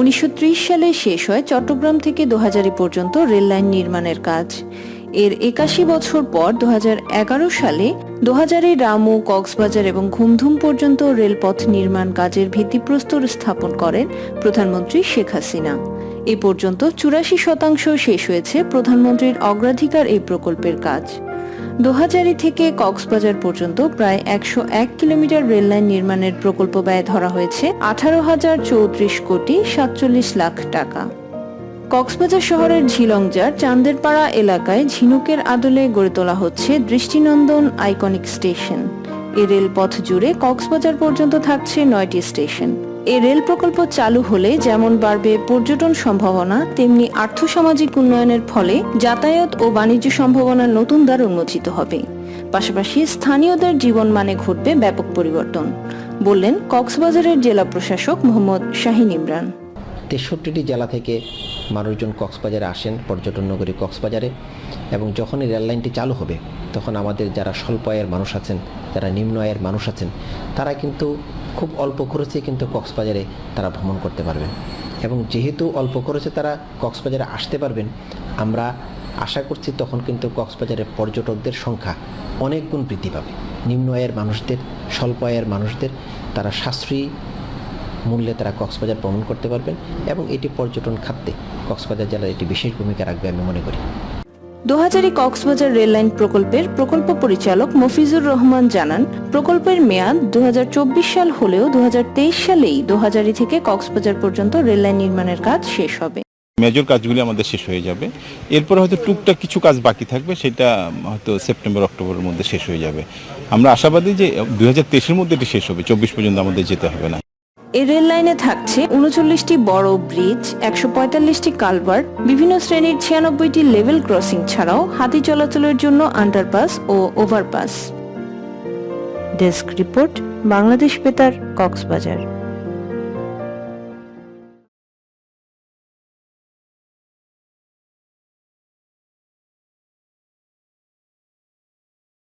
উনিশশো ত্রিশ সালে শেষ হয় চট্টগ্রাম থেকে দোহাজারি পর্যন্ত রেল লাইন নির্মাণের কাজ। এর একাশি বছর পর দু হাজার এগারো সালে দোহাজারি রামু, কক্সবাজার এবং ঘুমধুম পর্যন্ত রেলপথ নির্মাণ কাজের ভিত্তিপ্রস্তর স্থাপন করেন প্রধানমন্ত্রী শেখ হাসিনা। এ পর্যন্ত চুরাশি শতাংশ শেষ হয়েছে প্রধানমন্ত্রীর অগ্রাধিকার এই প্রকল্পের কাজ। দোহাজারি থেকে কক্সবাজার পর্যন্ত প্রায় একশো এক কিলোমিটার রেললাইন নির্মাণের প্রকল্প ব্যয় ধরা হয়েছে আঠারো হাজার চৌত্রিশ কোটি সাতচল্লিশ লাখ টাকা। কক্সবাজার শহরের ঝিলংজার চান্দেরপাড়া এলাকায় ঝিনুকের আদলে গড়ে তোলা হচ্ছে দৃষ্টিনন্দন আইকনিক স্টেশন। এ রেলপথ জুড়ে কক্সবাজার পর্যন্ত থাকছে নয়টি স্টেশন। এ রেল প্রকল্প চালু হলে যেমন বাড়বে পর্যটন সম্ভাবনা, তেমনি আর্থসামাজিক উন্নয়নের ফলে যাতায়াত ও বাণিজ্য সম্ভাবনার নতুন দ্বার উন্মোচিত হবে। পাশাপাশি স্থানীয়দের জীবনমানে ঘটবে ব্যাপক পরিবর্তন, বললেন কক্সবাজারের জেলা প্রশাসক মোহাম্মদ শাহিন ইমরান। তেষট্টিটি জেলা থেকে মানুষজন কক্সবাজারে আসেন পর্যটন নগরী কক্সবাজারে এবং যখনই রেল লাইনটি চালু হবে, তখন আমাদের যারা স্বল্প আয়ের মানুষ আছেন, যারা নিম্ন আয়ের মানুষ আছেন, তারা কিন্তু খুব অল্প খরচে কিন্তু কক্সবাজারে তারা ভ্রমণ করতে পারবেন এবং যেহেতু অল্প খরচে তারা কক্সবাজারে আসতে পারবেন, আমরা আশা করছি তখন কিন্তু কক্সবাজারে পর্যটকদের সংখ্যা অনেক গুণ বৃদ্ধি পাবে। নিম্ন আয়ের মানুষদের, স্বল্প আয়ের মানুষদের তারা সাশ্রয়ী মূল্যে তারা কক্সবাজার ভ্রমণ করতে পারবেন এবং এটি পর্যটন খাতে কক্সবাজার জেলার একটি বিশেষ ভূমিকা রাখবে আমি মনে করি। দোহাজারি কক্সবাজার রেললাইন প্রকল্পের প্রকল্প পরিচালক মফিজুর রহমান জানান, প্রকল্পের মেয়াদ দু হাজার চব্বিশ সাল হলেও দু হাজার তেইশ সালেই দোহাজারি থেকে কক্সবাজার পর্যন্ত রেললাইন নির্মাণের কাজ শেষ হবে। মেজর কাজগুলি আমাদের শেষ হয়ে যাবে। এরপর হয়তো টুকটাক কিছু কাজ বাকি থাকবে, সেটা হয়তো সেপ্টেম্বর, অক্টোবরের মধ্যে শেষ হয়ে যাবে। আমরা আশাবাদী যে দু হাজার মধ্যে এটি শেষ হবে, চব্বিশ পর্যন্ত আমাদের যেতে হবে না। এই রেল লাইনে থাকছে উনচল্লিশটি বড় ব্রিজ, একশো পঁয়তাল্লিশটি কালভার বিভিন্ন শ্রেণির ছিয়ানব্বইটি লেভেল ক্রসিং ছাড়াও হাতি চলাচলের জন্য আন্ডারপাস ও ওভারপাস। ডেস্ক রিপোর্ট, বাংলাদেশ বেতার, কক্সবাজার।